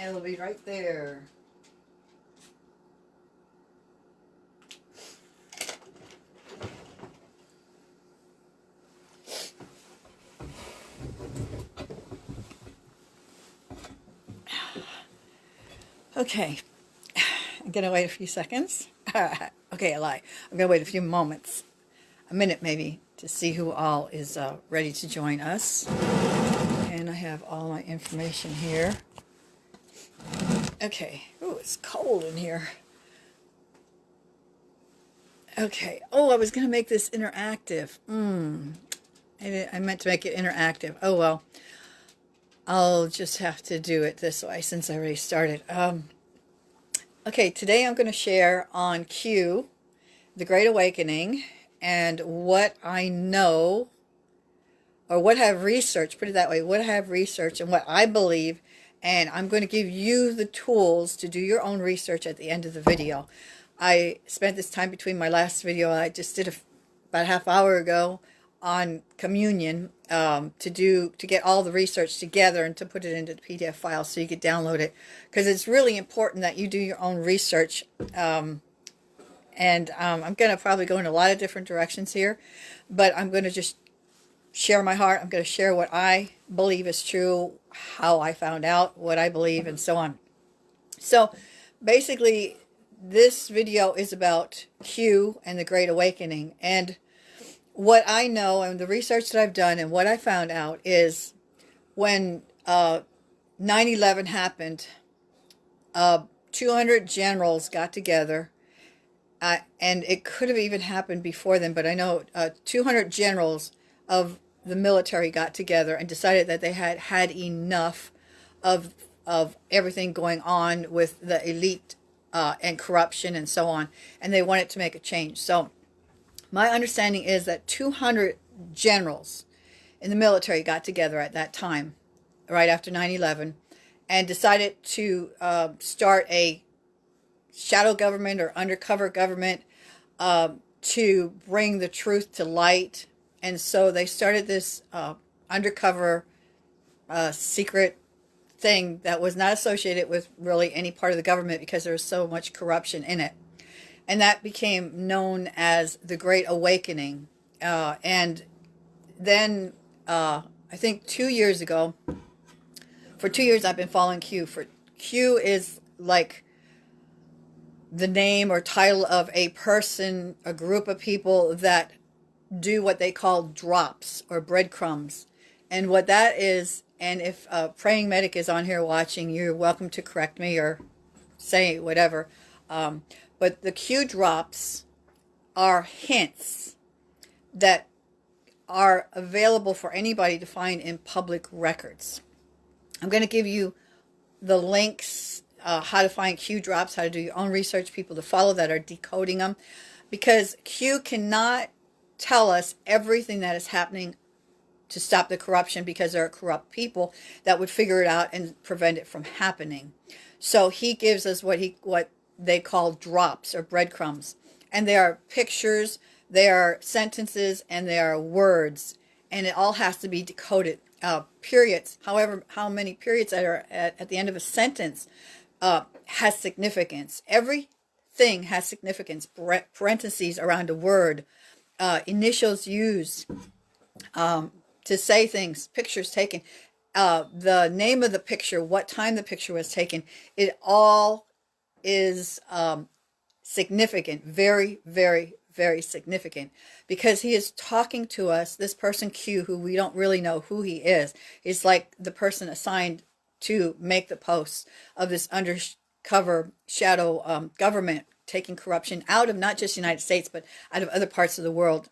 And it'll be right there. Okay, I'm gonna wait a few seconds. okay, I lie. I'm gonna wait a few moments, a minute maybe, to see who all is uh, ready to join us. And I have all my information here. Okay. Oh, it's cold in here. Okay. Oh, I was going to make this interactive. Hmm. I, I meant to make it interactive. Oh, well. I'll just have to do it this way since I already started. Um, okay, today I'm going to share on Q, The Great Awakening, and what I know, or what I have researched, put it that way, what I have researched and what I believe and I'm going to give you the tools to do your own research at the end of the video. I spent this time between my last video I just did a, about a half hour ago on communion um, to do to get all the research together and to put it into the PDF file so you could download it because it's really important that you do your own research um, and um, I'm going to probably go in a lot of different directions here but I'm going to just share my heart. I'm going to share what I believe is true, how I found out, what I believe, and so on. So basically, this video is about Q and the Great Awakening. And what I know and the research that I've done and what I found out is when 9-11 uh, happened, uh, 200 generals got together uh, and it could have even happened before then, but I know uh, 200 generals of the military got together and decided that they had had enough of of everything going on with the elite uh, and corruption and so on, and they wanted to make a change. So my understanding is that 200 generals in the military got together at that time, right after 9-11, and decided to uh, start a shadow government or undercover government uh, to bring the truth to light and so they started this uh, undercover uh, secret thing that was not associated with really any part of the government because there was so much corruption in it. And that became known as the Great Awakening. Uh, and then uh, I think two years ago, for two years I've been following Q. For Q is like the name or title of a person, a group of people that do what they call drops or breadcrumbs. And what that is, and if a praying medic is on here watching, you're welcome to correct me or say whatever. Um, but the Q drops are hints that are available for anybody to find in public records. I'm going to give you the links, uh, how to find Q drops, how to do your own research, people to follow that are decoding them. Because Q cannot tell us everything that is happening to stop the corruption because there are corrupt people that would figure it out and prevent it from happening. So he gives us what he what they call drops or breadcrumbs. And they are pictures, they are sentences, and they are words. And it all has to be decoded. Uh, periods, however, how many periods that are at, at the end of a sentence uh, has significance. Everything has significance. Parentheses around a word, uh, initials used um, to say things, pictures taken, uh, the name of the picture, what time the picture was taken, it all is um, significant, very, very, very significant. Because he is talking to us, this person Q, who we don't really know who he is, is like the person assigned to make the posts of this undercover shadow um, government taking corruption out of not just the United States, but out of other parts of the world.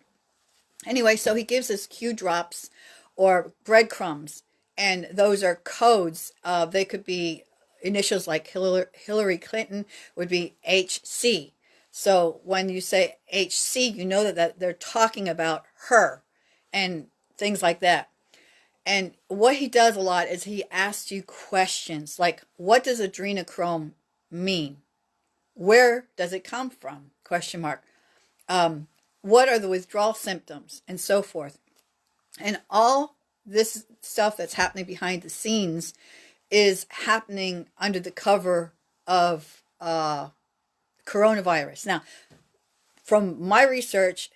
Anyway, so he gives us Q drops or breadcrumbs, and those are codes. Uh, they could be initials like Hillary Clinton would be HC. So when you say HC, you know that, that they're talking about her and things like that. And what he does a lot is he asks you questions like, what does adrenochrome mean? Where does it come from? Question mark. Um, what are the withdrawal symptoms and so forth. And all this stuff that's happening behind the scenes is happening under the cover of uh, coronavirus. Now, from my research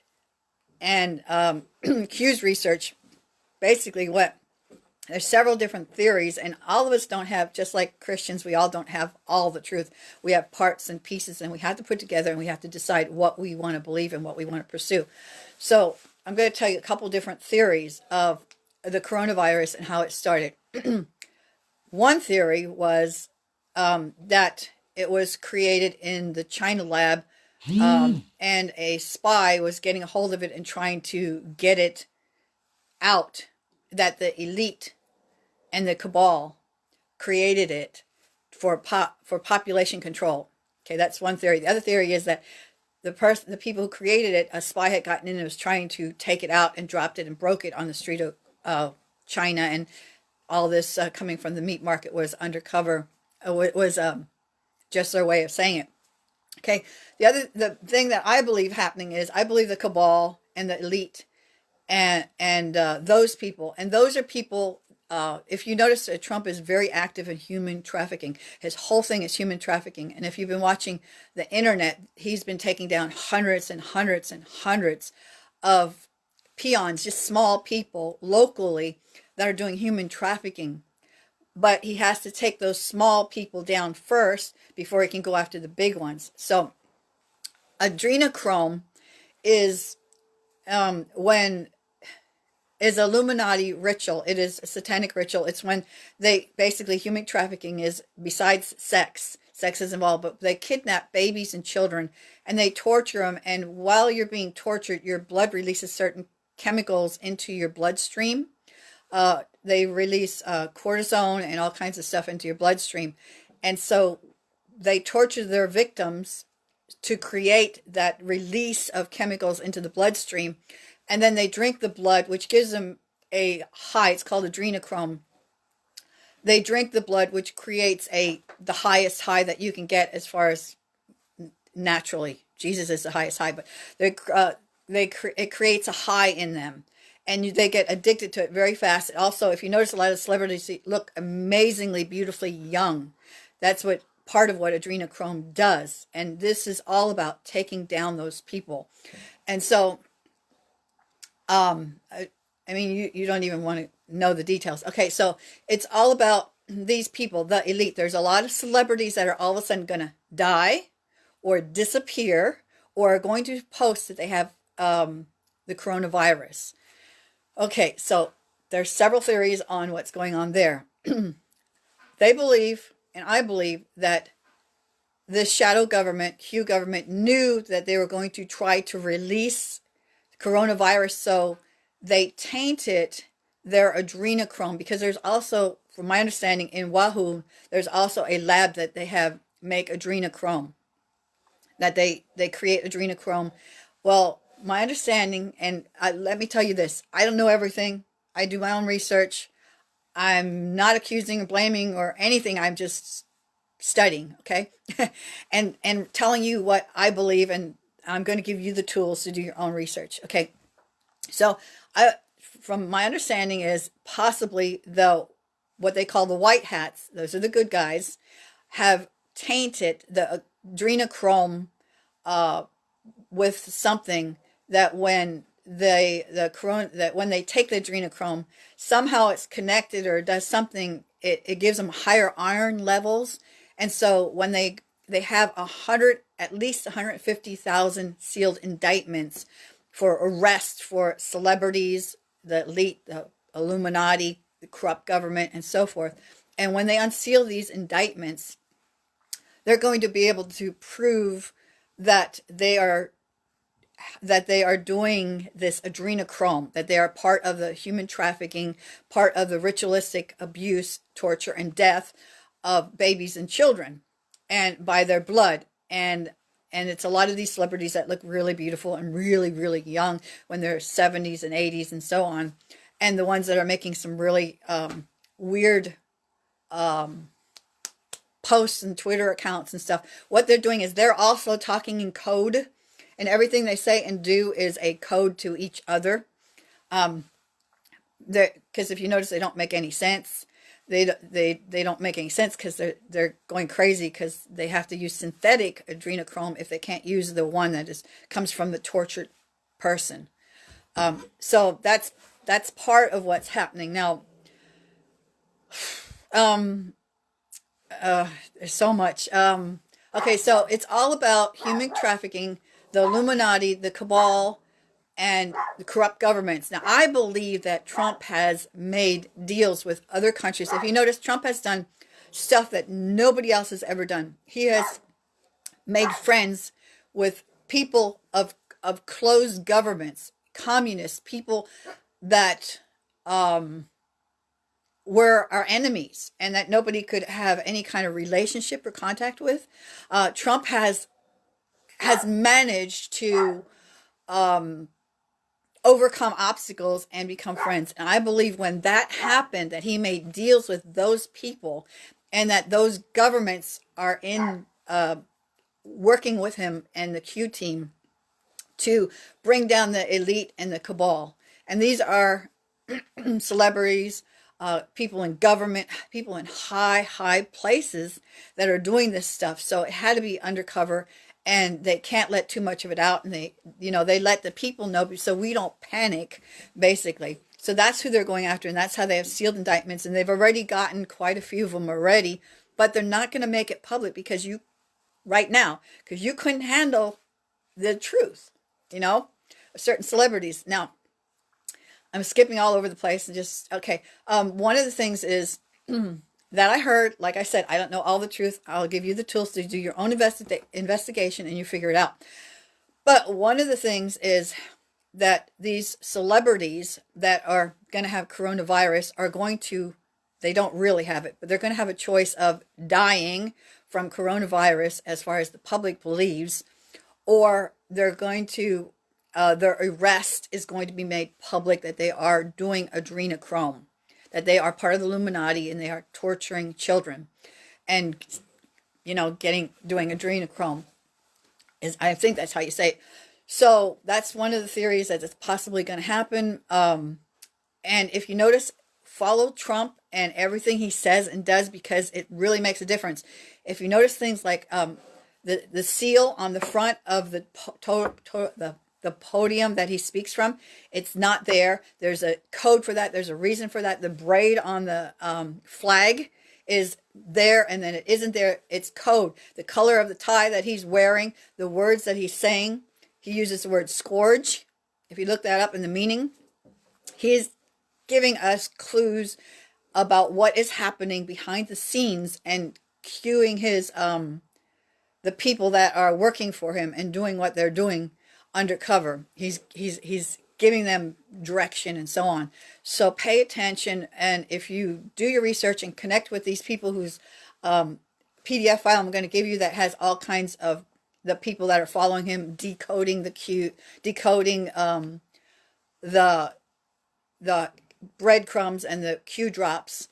and um, Q's research, basically what there's several different theories and all of us don't have just like christians we all don't have all the truth. We have parts and pieces and we have to put together and we have to decide what we want to believe and what we want to pursue. So i'm going to tell you a couple different theories of the coronavirus and how it started. One theory was um, that it was created in the china lab um, and a spy was getting a hold of it and trying to get it out that the elite and the cabal created it for pop, for population control. Okay, that's one theory. The other theory is that the person, the people who created it, a spy had gotten in and was trying to take it out and dropped it and broke it on the street of uh, China, and all this uh, coming from the meat market was undercover. It was um, just their way of saying it. Okay, the other the thing that I believe happening is I believe the cabal and the elite and and uh, those people and those are people uh, if you notice uh, Trump is very active in human trafficking his whole thing is human trafficking. And if you've been watching the internet he's been taking down hundreds and hundreds and hundreds of peons just small people locally that are doing human trafficking. But he has to take those small people down first before he can go after the big ones. So adrenochrome is um, when is Illuminati ritual. It is a satanic ritual. It's when they basically human trafficking is besides sex. Sex is involved, but they kidnap babies and children and they torture them. And while you're being tortured, your blood releases certain chemicals into your bloodstream. Uh, they release uh, cortisone and all kinds of stuff into your bloodstream. And so they torture their victims to create that release of chemicals into the bloodstream and then they drink the blood, which gives them a high. It's called adrenochrome. They drink the blood, which creates a the highest high that you can get as far as naturally. Jesus is the highest high, but they uh, they it creates a high in them, and you, they get addicted to it very fast. Also, if you notice, a lot of celebrities look amazingly beautifully young. That's what part of what adrenochrome does, and this is all about taking down those people. And so um, I, I mean, you, you don't even want to know the details. Okay, so it's all about these people, the elite. There's a lot of celebrities that are all of a sudden going to die or disappear or are going to post that they have um, the coronavirus. Okay, so there's several theories on what's going on there. they believe, and I believe, that this shadow government, Q government, knew that they were going to try to release coronavirus. So they tainted their adrenochrome because there's also, from my understanding, in Wuhan, there's also a lab that they have make adrenochrome, that they, they create adrenochrome. Well, my understanding, and I, let me tell you this, I don't know everything. I do my own research. I'm not accusing or blaming or anything. I'm just studying, okay? and and telling you what I believe and I'm going to give you the tools to do your own research. Okay. So I, from my understanding is possibly though, what they call the white hats, those are the good guys, have tainted the adrenochrome uh, with something that when they the corona that when they take the adrenochrome somehow it's connected or does something it, it gives them higher iron levels and so when they they have a hundred, at least 150,000 sealed indictments for arrest for celebrities, the elite, the Illuminati, the corrupt government, and so forth. And when they unseal these indictments, they're going to be able to prove that they are that they are doing this adrenochrome, that they are part of the human trafficking, part of the ritualistic abuse, torture, and death of babies and children and by their blood. And and it's a lot of these celebrities that look really beautiful and really really young when they're 70s and 80s and so on. And the ones that are making some really um, weird um, posts and twitter accounts and stuff what they're doing is they're also talking in code. And everything they say and do is a code to each other. Um because if you notice they don't make any sense they they they don't make any sense because they're they're going crazy because they have to use synthetic adrenochrome if they can't use the one that is comes from the tortured person. Um, so that's that's part of what's happening now. Um, uh, there's so much. Um, okay, so it's all about human trafficking, the Illuminati, the cabal, and the corrupt governments. Now, I believe that Trump has made deals with other countries. If you notice, Trump has done stuff that nobody else has ever done. He has made friends with people of of closed governments, communists, people that um, were our enemies and that nobody could have any kind of relationship or contact with. Uh, Trump has has managed to um, overcome obstacles and become friends. And I believe when that happened, that he made deals with those people and that those governments are in uh, working with him and the Q team to bring down the elite and the cabal. And these are celebrities, uh, people in government, people in high, high places that are doing this stuff. So it had to be undercover and they can't let too much of it out and they you know they let the people know so we don't panic basically. So that's who they're going after and that's how they have sealed indictments and they've already gotten quite a few of them already but they're not going to make it public because you right now because you couldn't handle the truth you know? Certain celebrities. Now i'm skipping all over the place and just okay um one of the things is that I heard, like I said, I don't know all the truth. I'll give you the tools to do your own investi investigation and you figure it out. But one of the things is that these celebrities that are going to have coronavirus are going to, they don't really have it, but they're going to have a choice of dying from coronavirus as far as the public believes, or they're going to, uh, their arrest is going to be made public that they are doing adrenochrome that they are part of the Illuminati and they are torturing children and, you know, getting, doing adrenochrome. Is, I think that's how you say it. So that's one of the theories that is possibly going to happen. Um, and if you notice, follow Trump and everything he says and does because it really makes a difference. If you notice things like um, the the seal on the front of the to, to, the the podium that he speaks from. It's not there. There's a code for that. There's a reason for that. The braid on the um, flag is there and then it isn't there. It's code. The color of the tie that he's wearing, the words that he's saying. He uses the word scourge. If you look that up in the meaning, he's giving us clues about what is happening behind the scenes and cueing his um the people that are working for him and doing what they're doing undercover. He's he's he's giving them direction and so on. So pay attention, and if you do your research and connect with these people whose um, PDF file I'm going to give you that has all kinds of the people that are following him decoding the cute, decoding um, the the breadcrumbs and the Q drops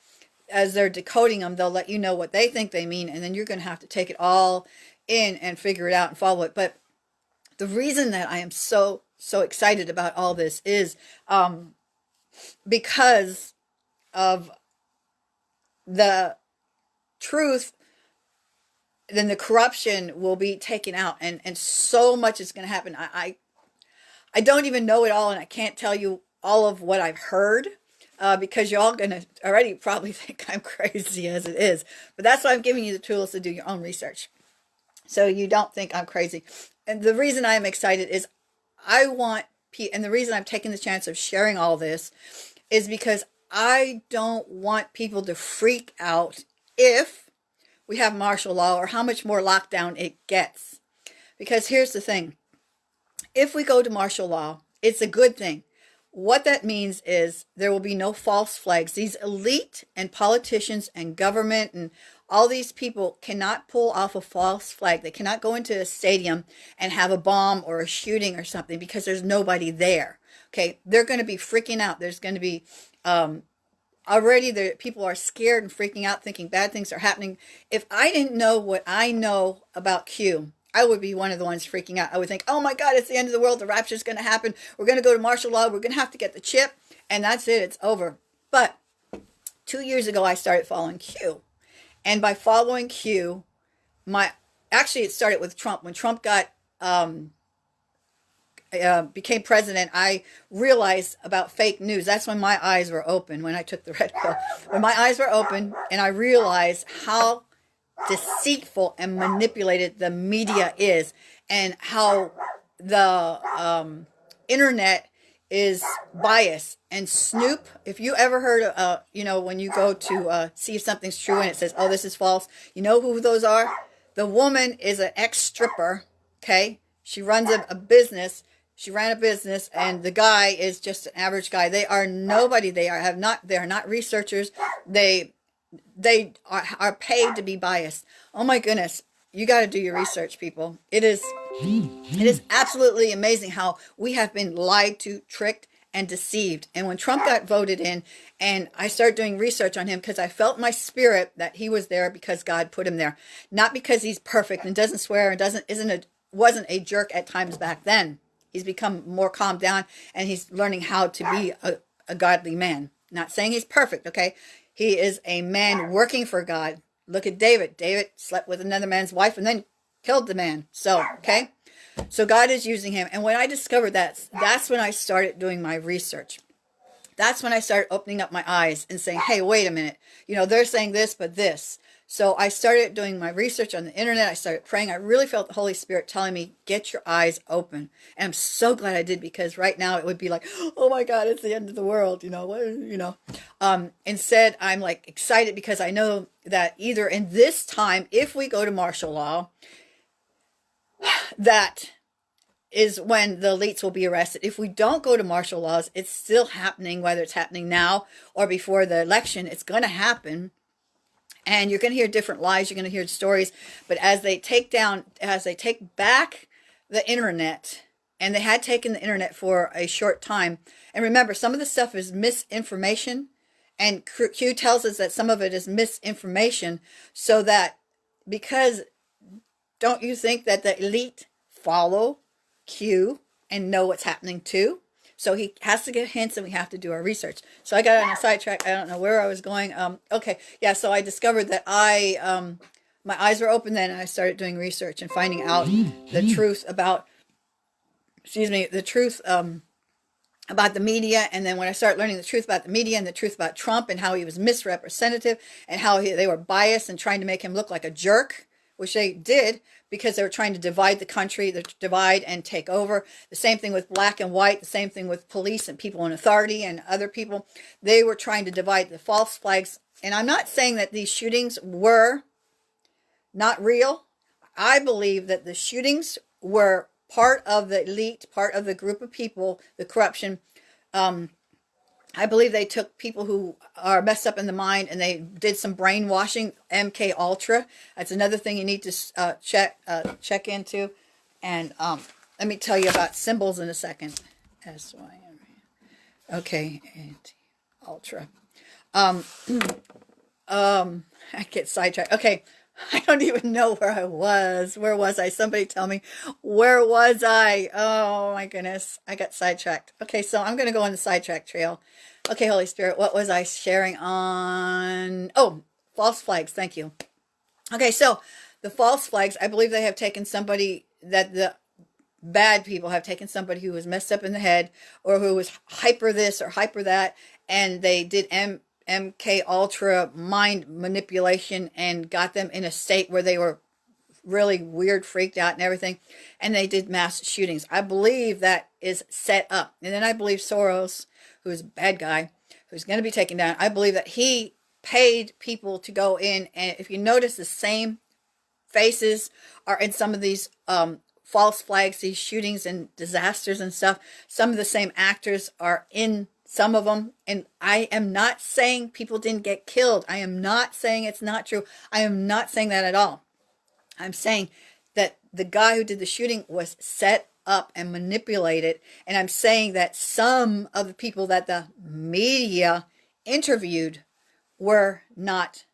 as they're decoding them, they'll let you know what they think they mean, and then you're going to have to take it all in and figure it out and follow it. But the reason that I am so, so excited about all this is um, because of the truth then the corruption will be taken out and and so much is going to happen. I, I, I don't even know it all and i can't tell you all of what i've heard uh, because you're all going to already probably think i'm crazy as it is but that's why i'm giving you the tools to do your own research. So you don't think i'm crazy and the reason I'm excited is I want, and the reason I'm taking the chance of sharing all this is because I don't want people to freak out if we have martial law or how much more lockdown it gets. Because here's the thing. If we go to martial law, it's a good thing. What that means is there will be no false flags. These elite and politicians and government and all these people cannot pull off a false flag. They cannot go into a stadium and have a bomb or a shooting or something because there's nobody there. Okay, they're going to be freaking out. There's going to be um, already the people are scared and freaking out, thinking bad things are happening. If I didn't know what I know about Q, I would be one of the ones freaking out. I would think, oh my God, it's the end of the world. The rapture is going to happen. We're going to go to martial law. We're going to have to get the chip. And that's it. It's over. But two years ago, I started following Q. And by following Q, my actually it started with Trump. When Trump got um, uh, became president, I realized about fake news. That's when my eyes were open. When I took the red pill, when my eyes were open, and I realized how deceitful and manipulated the media is, and how the um, internet is bias and Snopes. If you ever heard, uh, you know, when you go to uh, see if something's true and it says, "Oh, this is false," you know who those are. The woman is an ex stripper. Okay, she runs a, a business. She ran a business, and the guy is just an average guy. They are nobody. They are have not. They are not researchers. They they are, are paid to be biased. Oh my goodness. You got to do your research, people. It is it is absolutely amazing how we have been lied to, tricked, and deceived. And when Trump got voted in, and I started doing research on him because I felt my spirit that he was there because God put him there, not because he's perfect and doesn't swear and doesn't isn't a wasn't a jerk at times back then. He's become more calmed down and he's learning how to be a, a godly man. Not saying he's perfect, okay? He is a man working for God. Look at David. David slept with another man's wife and then killed the man. So, okay? So God is using him. And when I discovered that, that's when I started doing my research. That's when I started opening up my eyes and saying, hey, wait a minute. You know, they're saying this, but this. So I started doing my research on the internet. I started praying. I really felt the Holy Spirit telling me, get your eyes open. And I'm so glad I did because right now it would be like, oh my God, it's the end of the world. You know, what, you know, um, instead I'm like excited because I know that either in this time, if we go to martial law, that is when the elites will be arrested. If we don't go to martial laws, it's still happening, whether it's happening now or before the election, it's going to happen. And you're going to hear different lies, you're going to hear stories. But as they take down, as they take back the internet, and they had taken the internet for a short time. And remember, some of the stuff is misinformation. And Q tells us that some of it is misinformation so that because don't you think that the elite follow Q and know what's happening too? So he has to get hints and we have to do our research. So I got on a sidetrack. I don't know where I was going. Um, okay. Yeah. So I discovered that I, um, my eyes were open then and I started doing research and finding out the truth about, excuse me, the truth, um, about the media and then when I started learning the truth about the media and the truth about Trump and how he was misrepresentative and how he, they were biased and trying to make him look like a jerk which they did because they were trying to divide the country, divide and take over. The same thing with black and white, the same thing with police and people in authority and other people. They were trying to divide the false flags. And I'm not saying that these shootings were not real. I believe that the shootings were part of the elite, part of the group of people, the corruption, um, I believe they took people who are messed up in the mind and they did some brainwashing. MK Ultra. That's another thing you need to uh, check uh, check into. And um, let me tell you about symbols in a second. S Y M. Okay, anti Ultra. Um, um, I get sidetracked. Okay, I don't even know where I was. Where was I? Somebody tell me. Where was I? Oh my goodness. I got sidetracked. Okay, so I'm going to go on the sidetrack trail. Okay, Holy Spirit, what was I sharing on? Oh, false flags. Thank you. Okay, so the false flags, I believe they have taken somebody that the bad people have taken somebody who was messed up in the head or who was hyper this or hyper that and they did M MK Ultra mind manipulation and got them in a state where they were really weird, freaked out and everything. And they did mass shootings. I believe that is set up. And then I believe Soros, who's a bad guy, who's going to be taken down, I believe that he paid people to go in. And if you notice, the same faces are in some of these um, false flags, these shootings and disasters and stuff. Some of the same actors are in some of them. And I am not saying people didn't get killed. I am not saying it's not true. I am not saying that at all. I'm saying that the guy who did the shooting was set up and manipulated. And I'm saying that some of the people that the media interviewed were not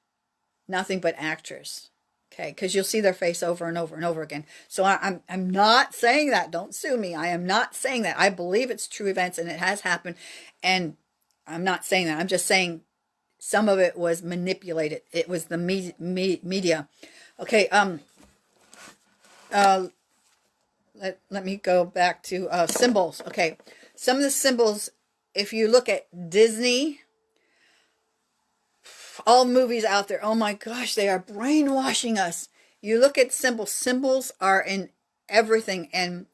nothing but actors. Okay, because you'll see their face over and over and over again. So I, I'm I'm not saying that. Don't sue me. I am not saying that. I believe it's true events and it has happened. And I'm not saying that. I'm just saying some of it was manipulated. It was the me me media. Okay, um, uh, let, let me go back to uh, symbols. Okay, some of the symbols, if you look at Disney, all movies out there, oh my gosh, they are brainwashing us. You look at symbols, symbols are in everything. And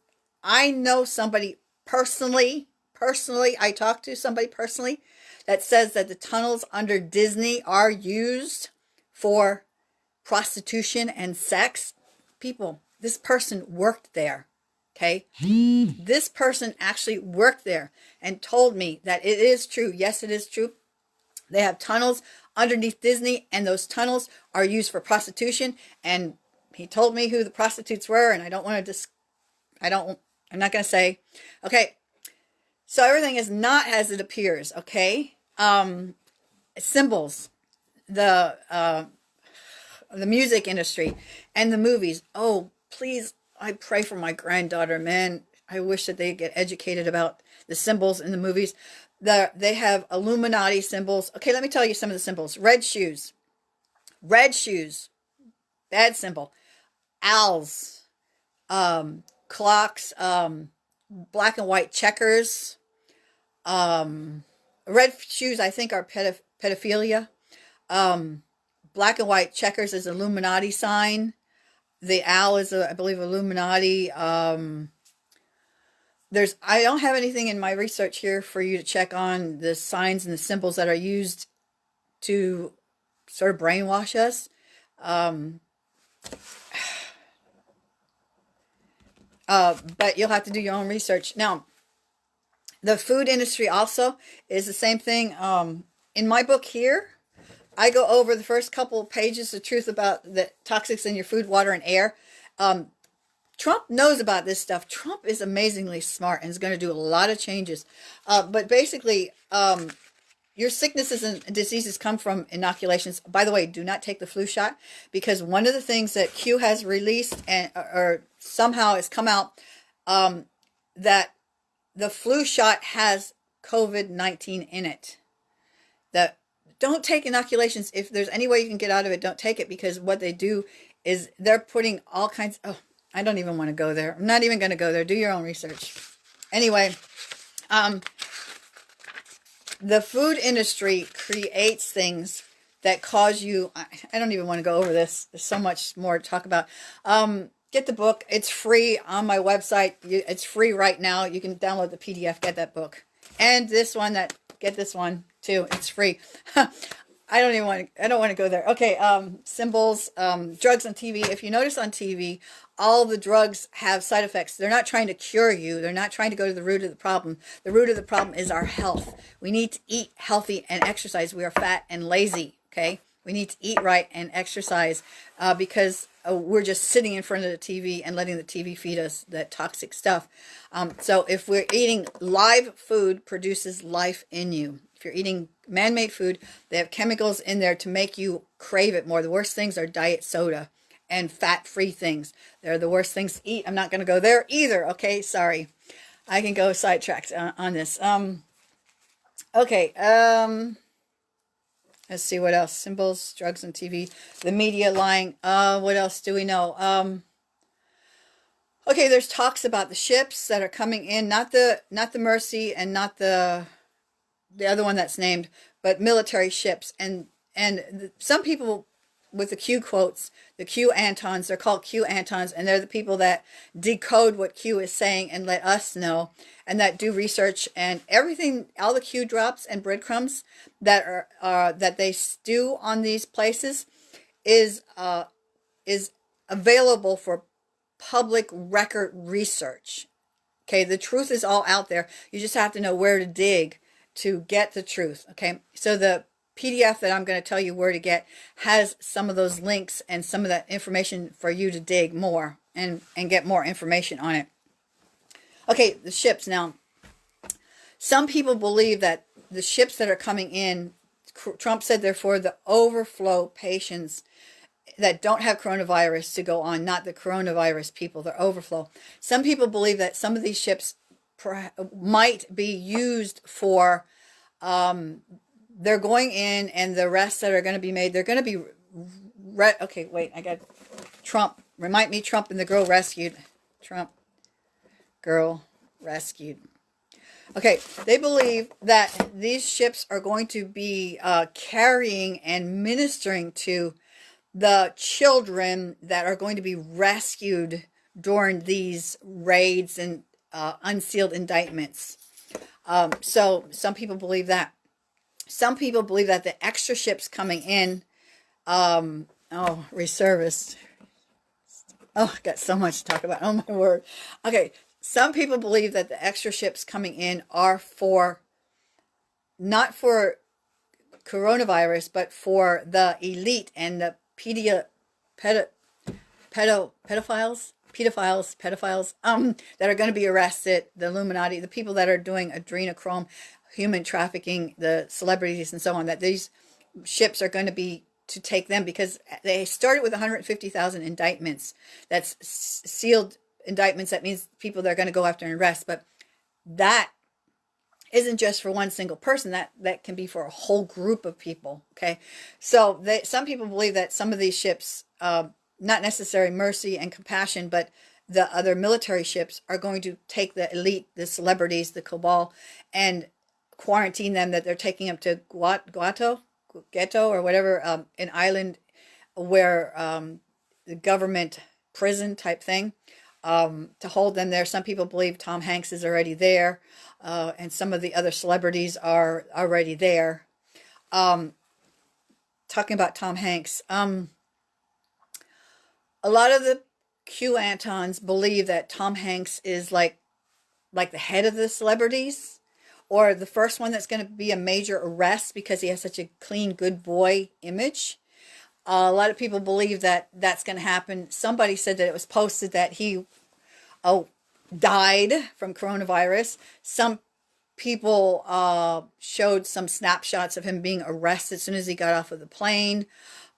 I know somebody personally, personally, I talked to somebody personally that says that the tunnels under Disney are used for prostitution and sex. People, this person worked there. Okay. this person actually worked there and told me that it is true. Yes, it is true. They have tunnels underneath Disney and those tunnels are used for prostitution. And he told me who the prostitutes were and I don't want to just, I don't, I'm not going to say. Okay. So everything is not as it appears. Okay. Um, symbols, the, uh, the music industry and the movies. Oh, please, I pray for my granddaughter, man. I wish that they get educated about the symbols in the movies. The, they have Illuminati symbols. Okay, let me tell you some of the symbols. Red shoes. Red shoes. Bad symbol. Owls. Um, clocks. Um, black and white checkers. Um, red shoes, I think, are pedoph pedophilia. Um, black and white checkers is Illuminati sign. The owl is, a, I believe, Illuminati. Um, there's, I don't have anything in my research here for you to check on the signs and the symbols that are used to sort of brainwash us. Um, uh, but you'll have to do your own research. Now, the food industry also is the same thing. Um, in my book here, I go over the first couple pages of truth about the toxics in your food, water, and air. Um, Trump knows about this stuff. Trump is amazingly smart and is going to do a lot of changes. Uh, but basically, um, your sicknesses and diseases come from inoculations. By the way, do not take the flu shot because one of the things that Q has released and or somehow has come out um, that the flu shot has COVID-19 in it. That don't take inoculations. If there's any way you can get out of it, don't take it because what they do is they're putting all kinds. Oh, I don't even want to go there. I'm not even going to go there. Do your own research. Anyway, um, the food industry creates things that cause you. I, I don't even want to go over this. There's so much more to talk about. Um, get the book. It's free on my website. It's free right now. You can download the PDF. Get that book. And this one that get this one too. It's free. I don't even want to, I don't want to go there. Okay, um, symbols, um, drugs on TV. If you notice on TV, all the drugs have side effects. They're not trying to cure you. They're not trying to go to the root of the problem. The root of the problem is our health. We need to eat healthy and exercise. We are fat and lazy, okay? We need to eat right and exercise uh, because uh, we're just sitting in front of the TV and letting the TV feed us that toxic stuff. Um, so if we're eating live food produces life in you. If you're eating man-made food, they have chemicals in there to make you crave it more. The worst things are diet soda and fat-free things. They're the worst things to eat. I'm not going to go there either. Okay, sorry. I can go sidetracked on, on this. Um, okay. Um, let's see what else. Symbols, drugs, and TV. The media lying. Uh, what else do we know? Um, okay, there's talks about the ships that are coming in. Not the not the Mercy and not the the other one that's named, but military ships. And and some people with the Q quotes, the QAnons, they're called QAnons, and they're the people that decode what Q is saying and let us know, and that do research and everything, all the Q drops and breadcrumbs that are uh, that they stew on these places is uh, is available for public record research. Okay, the truth is all out there. You just have to know where to dig to get the truth. Okay, so the PDF that I'm going to tell you where to get has some of those links and some of that information for you to dig more and, and get more information on it. Okay, the ships. Now, some people believe that the ships that are coming in, Trump said, therefore, the overflow patients that don't have coronavirus to go on, not the coronavirus people, the overflow. Some people believe that some of these ships might be used for um, they're going in and the rest that are going to be made, they're going to be, re- okay, wait, I got Trump. Remind me, Trump and the girl rescued. Trump, girl rescued. Okay, they believe that these ships are going to be uh, carrying and ministering to the children that are going to be rescued during these raids and uh, unsealed indictments. Um, so some people believe that. Some people believe that the extra ships coming in, um, oh, reservists. Oh, got so much to talk about. Oh my word. Okay, some people believe that the extra ships coming in are for, not for coronavirus, but for the elite and the pedia, pedo, pedo, pedophiles pedophiles, pedophiles, um, that are going to be arrested, the Illuminati, the people that are doing adrenochrome, human trafficking, the celebrities and so on, that these ships are going to be to take them because they started with 150,000 indictments. That's sealed indictments. That means people they're going to go after and arrest. But that isn't just for one single person. That that can be for a whole group of people. Okay, so they, some people believe that some of these ships uh, not necessarily mercy and compassion, but the other military ships are going to take the elite, the celebrities, the cabal, and quarantine them that they're taking them to Guato, Ghetto, or whatever, um, an island where um, the government prison type thing um, to hold them there. Some people believe Tom Hanks is already there, uh, and some of the other celebrities are already there. Um, talking about Tom Hanks, um, a lot of the QAnons believe that Tom Hanks is like like the head of the celebrities or the first one that's going to be a major arrest because he has such a clean good boy image. Uh, a lot of people believe that that's going to happen. Somebody said that it was posted that he oh died from coronavirus. Some people uh, showed some snapshots of him being arrested as soon as he got off of the plane.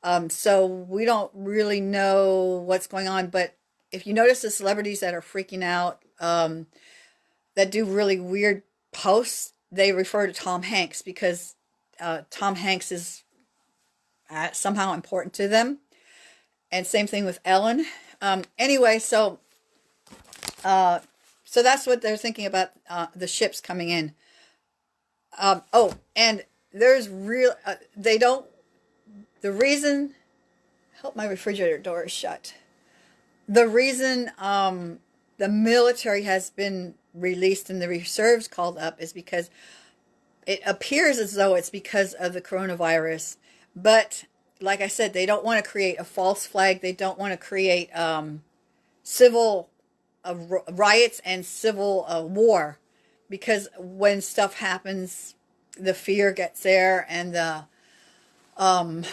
Um, so we don't really know what's going on. But if you notice the celebrities that are freaking out, um, that do really weird posts, they refer to Tom Hanks because uh, Tom Hanks is uh, somehow important to them. And same thing with Ellen. Um, anyway, so uh, so that's what they're thinking about uh, the ships coming in. Um, oh, and there's real, uh, they don't the reason, hope my refrigerator door is shut. The reason um, the military has been released and the reserves called up is because it appears as though it's because of the coronavirus. But like I said, they don't want to create a false flag. They don't want to create um, civil uh, riots and civil uh, war because when stuff happens, the fear gets there and the um,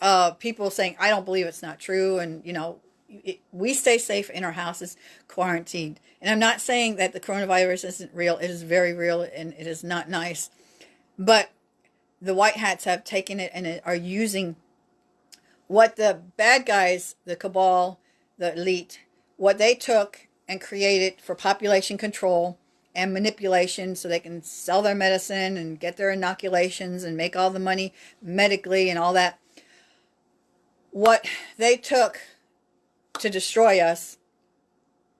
uh, people saying, I don't believe it's not true. And, you know, it, we stay safe in our houses, quarantined. And I'm not saying that the coronavirus isn't real. It is very real and it is not nice. But the white hats have taken it and are using what the bad guys, the cabal, the elite, what they took and created for population control and manipulation so they can sell their medicine and get their inoculations and make all the money medically and all that. What they took to destroy us,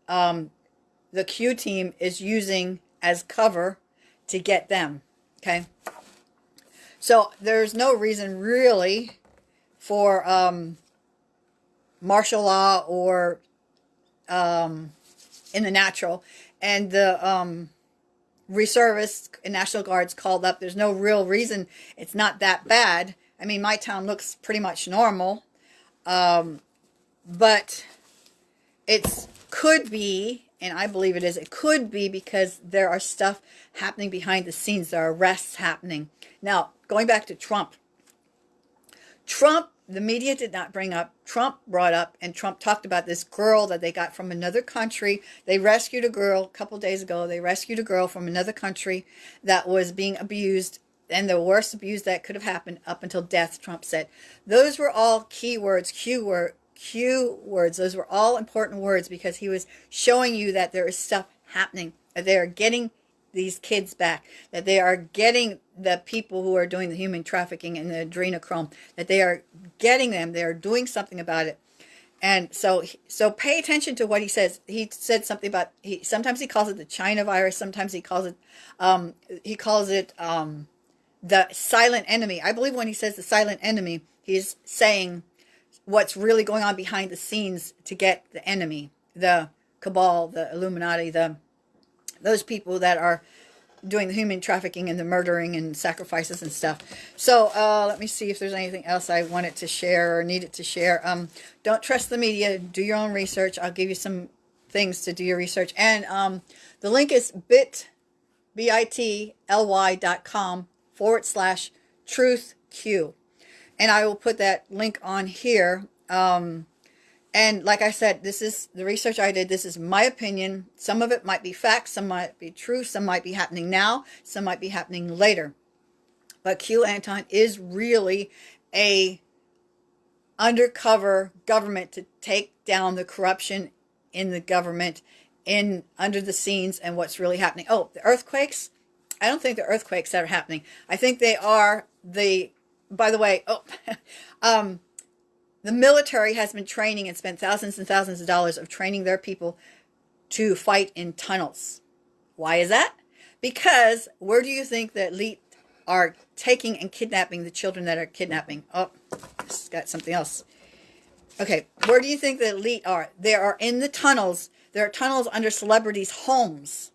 um, the Q team is using as cover to get them. Okay. So there's no reason really for um, martial law or um, in the natural and the um, reservists and National Guards called up. There's no real reason. It's not that bad. I mean, my town looks pretty much normal. Um, but it's could be, and I believe it is, it could be because there are stuff happening behind the scenes. There are arrests happening. Now, going back to Trump. Trump the media did not bring up. Trump brought up, and Trump talked about this girl that they got from another country. They rescued a girl a couple days ago. They rescued a girl from another country that was being abused, and the worst abuse that could have happened up until death, Trump said. Those were all key words, Q word, Q words. Those were all important words because he was showing you that there is stuff happening. They're getting these kids back, that they are getting the people who are doing the human trafficking and the adrenochrome, that they are getting them, they are doing something about it. And so, so pay attention to what he says. He said something about he. Sometimes he calls it the China virus. Sometimes he calls it, um, he calls it um, the silent enemy. I believe when he says the silent enemy, he's saying what's really going on behind the scenes to get the enemy, the cabal, the Illuminati, the those people that are doing the human trafficking and the murdering and sacrifices and stuff. So uh, let me see if there's anything else I wanted to share or needed to share. Um, don't trust the media. Do your own research. I'll give you some things to do your research. And um, the link is bit, B-I-T-L-Y dot com forward slash truth Q. And I will put that link on here. Um, and like I said, this is the research I did. This is my opinion. Some of it might be facts, some might be true, some might be happening now, some might be happening later. But QAnon is really a undercover government to take down the corruption in the government in under the scenes and what's really happening. Oh, the earthquakes. I don't think the earthquakes are happening. I think they are the, by the way, oh, um, the military has been training and spent thousands and thousands of dollars of training their people to fight in tunnels. Why is that? Because where do you think the elite are taking and kidnapping the children that are kidnapping? Oh, this got something else. Okay, where do you think the elite are? They are in the tunnels. There are tunnels under celebrities' homes.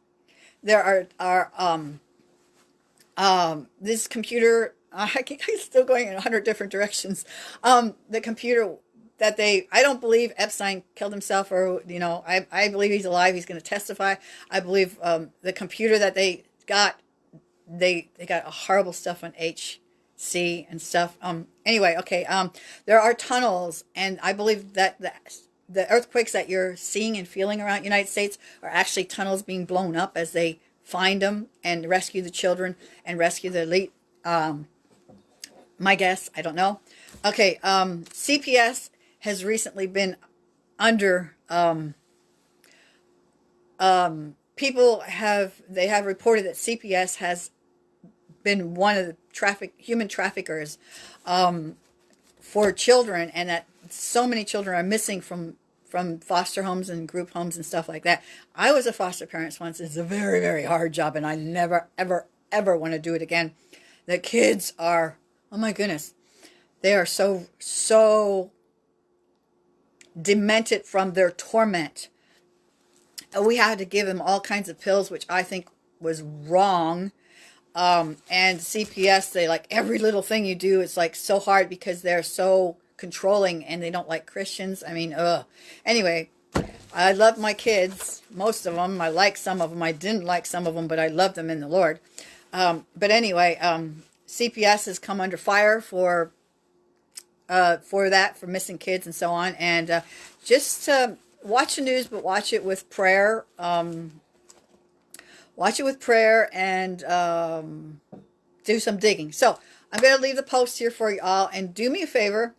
There are, are um, um, this computer I keep still going in a hundred different directions. Um, the computer that they, I don't believe Epstein killed himself or, you know, I, I believe he's alive. He's going to testify. I believe, um, the computer that they got, they, they got horrible stuff on HC and stuff. Um, anyway, okay. Um, there are tunnels and I believe that the, the earthquakes that you're seeing and feeling around United States are actually tunnels being blown up as they find them and rescue the children and rescue the elite, um, my guess, I don't know. Okay, um, CPS has recently been under, um, um, people have, they have reported that CPS has been one of the traffic, human traffickers, um, for children and that so many children are missing from from foster homes and group homes and stuff like that. I was a foster parent once. It's a very, very hard job, and I never, ever, ever want to do it again. The kids are Oh my goodness. They are so, so demented from their torment. We had to give them all kinds of pills, which I think was wrong. Um, and CPS, they like every little thing you do, it's like so hard because they're so controlling and they don't like Christians. I mean, ugh. Anyway, I love my kids, most of them. I like some of them. I didn't like some of them, but I love them in the Lord. Um, but anyway, um, CPS has come under fire for uh, for that, for missing kids and so on. And uh, just uh, watch the news, but watch it with prayer. Um, watch it with prayer and um, do some digging. So I'm going to leave the post here for you all. And do me a favor.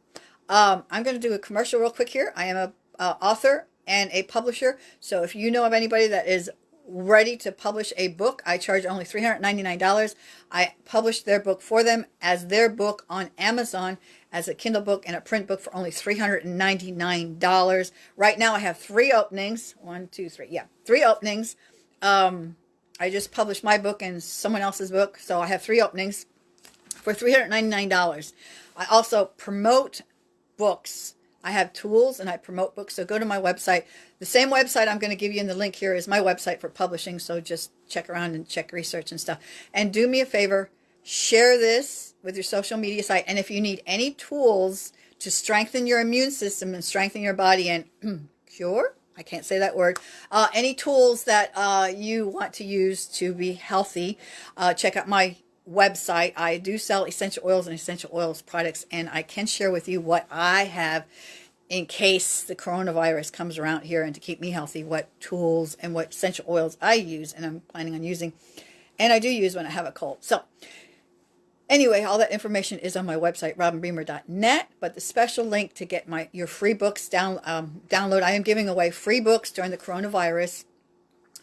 Um, I'm going to do a commercial real quick here. I am a author and a publisher. So if you know of anybody that is ready to publish a book. I charge only $399. I published their book for them as their book on Amazon as a Kindle book and a print book for only $399. Right now I have three openings. One, two, three. Yeah, three openings. Um, I just published my book and someone else's book. So I have three openings for $399. I also promote books I have tools and I promote books. So go to my website. The same website I'm going to give you in the link here is my website for publishing. So just check around and check research and stuff. And do me a favor, share this with your social media site. And if you need any tools to strengthen your immune system and strengthen your body and cure, I can't say that word, uh, any tools that uh, you want to use to be healthy, uh, check out my website. I do sell essential oils and essential oils products, and I can share with you what I have in case the coronavirus comes around here and to keep me healthy, what tools and what essential oils I use and I'm planning on using. And I do use when I have a cold. So anyway, all that information is on my website, robinbeamer.net. But the special link to get my your free books down um, download, I am giving away free books during the coronavirus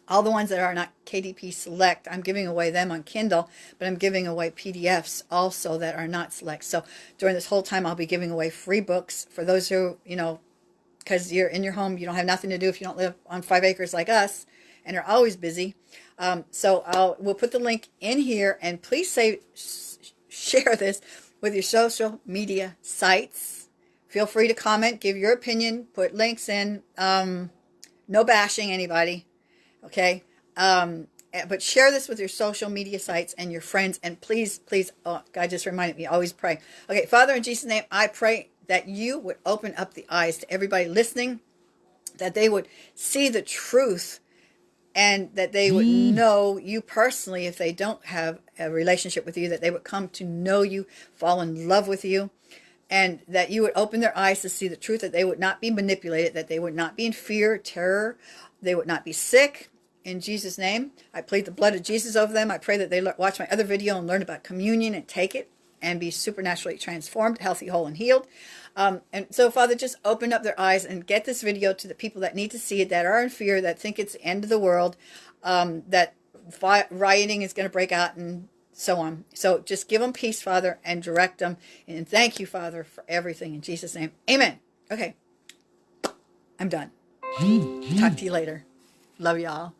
all the ones that are not KDP Select, I'm giving away them on Kindle, but I'm giving away PDFs also that are not Select. So during this whole time, I'll be giving away free books for those who, you know, because you're in your home, you don't have nothing to do if you don't live on five acres like us and are always busy. Um, so I'll we'll put the link in here, and please say share this with your social media sites. Feel free to comment, give your opinion, put links in. Um, no bashing anybody okay? Um, eh, but share this with your social media sites and your friends. And please, please, oh, God just reminded me, always pray. Okay, Father, in Jesus' name, I pray that you would open up the eyes to everybody listening, that they would see the truth and that they would mm. know you personally if they don't have a relationship with you, that they would come to know you, fall in love with you, and that you would open their eyes to see the truth, that they would not be manipulated, that they would not be in fear, terror, they would not be sick, in Jesus' name. I plead the blood of Jesus over them. I pray that they watch my other video and learn about communion and take it and be supernaturally transformed, healthy, whole, and healed. Um, and so, Father, just open up their eyes and get this video to the people that need to see it, that are in fear, that think it's the end of the world, um, that rioting is going to break out and so on. So just give them peace, Father, and direct them. And thank you, Father, for everything. In Jesus' name, amen. Okay, I'm done. Talk to you later. Love y'all.